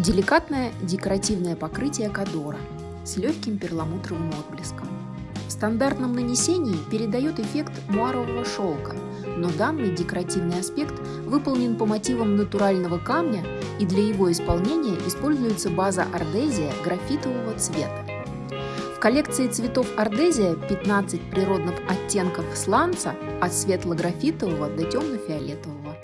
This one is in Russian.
Деликатное декоративное покрытие кадора с легким перламутровым отблеском. В стандартном нанесении передает эффект муарового шелка, но данный декоративный аспект выполнен по мотивам натурального камня и для его исполнения используется база ардезия графитового цвета. В коллекции цветов ардезия 15 природных оттенков сланца от светло-графитового до темно-фиолетового.